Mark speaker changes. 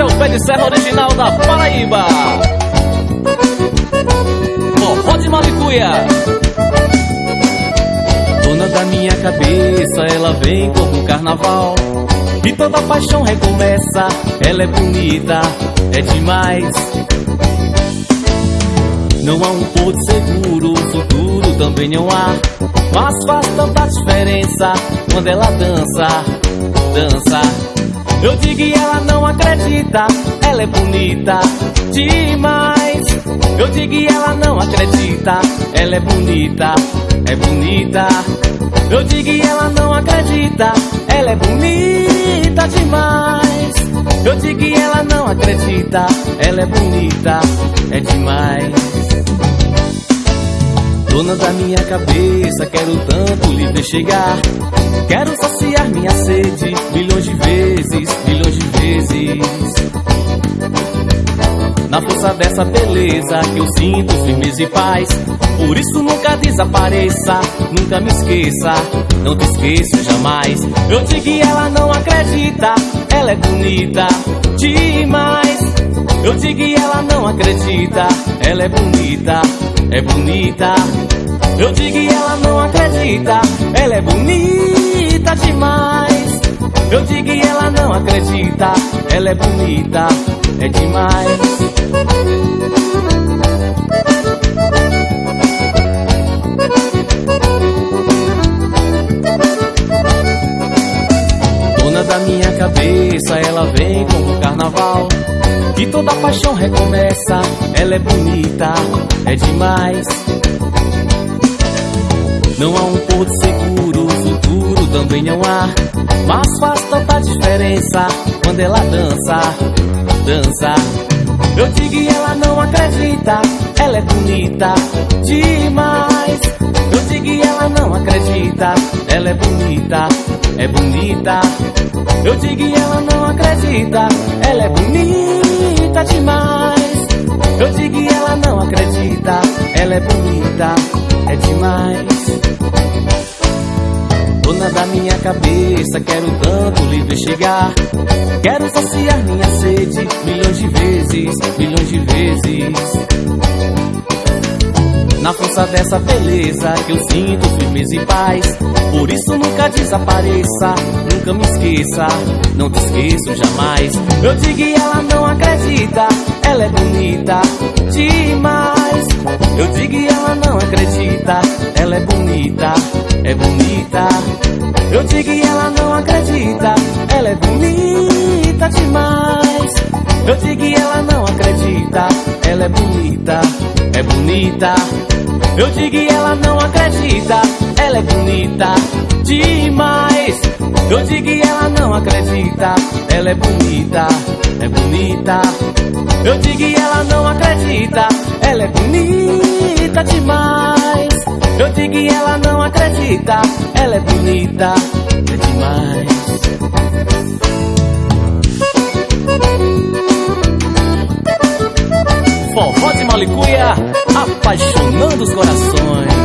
Speaker 1: É o pé de serra original da Paraíba. Forró de Malicuia. Dona da minha cabeça, ela vem como um carnaval. E toda paixão recomeça, ela é bonita, é demais. Não há um porto seguro, futuro também não há. Mas faz tanta diferença quando ela dança, dança. Eu digo e ela não acredita, ela é bonita demais. Eu digo e ela não acredita, ela é bonita, é bonita. Eu digo e ela não acredita, ela é bonita demais. Eu digo e ela não acredita, ela é bonita, é demais. Dona da minha cabeça, quero tanto lhe ver chegar. Quero saciar minha sede milhões de vezes, milhões de vezes. Na força dessa beleza que eu sinto firmeza e paz. Por isso nunca desapareça, nunca me esqueça, não te esqueça jamais. Eu digo que ela não acredita, ela é bonita demais. Eu digo e ela não acredita, ela é bonita, é bonita. Eu digo e ela não acredita, ela é bonita demais. Eu digo e ela não acredita, ela é bonita, é demais. Dona da minha cabeça, ela vem como carnaval. E toda paixão recomeça, ela é bonita, é demais. Não há um porto seguro, futuro também não há. Mas faz tanta diferença quando ela dança, dança. Eu digo e ela não acredita, ela é bonita demais. Eu digo e ela não acredita, ela é bonita, é bonita. Eu digo e ela não acredita, ela é bonita demais. Eu digo e ela não acredita, ela é bonita, é demais. Dona da minha cabeça, quero tanto ver chegar. Quero saciar minha sede milhões de vezes, milhões de vezes. Dessa beleza que eu sinto firmeza e paz. Por isso nunca desapareça, nunca me esqueça, não te esqueço jamais. Eu digo e ela não acredita, ela é bonita demais. Eu digo e ela não acredita, ela é bonita, é bonita. Eu digo e ela não acredita, ela é bonita demais. Eu digo e ela não acredita, ela é bonita, é bonita. Eu digo e ela não acredita, ela é bonita demais. Eu digo e ela não acredita, ela é bonita, é bonita. Eu digo e ela não acredita, ela é bonita demais. Eu digo e ela não acredita, ela é bonita, é demais. aleluia, apaixonando os corações.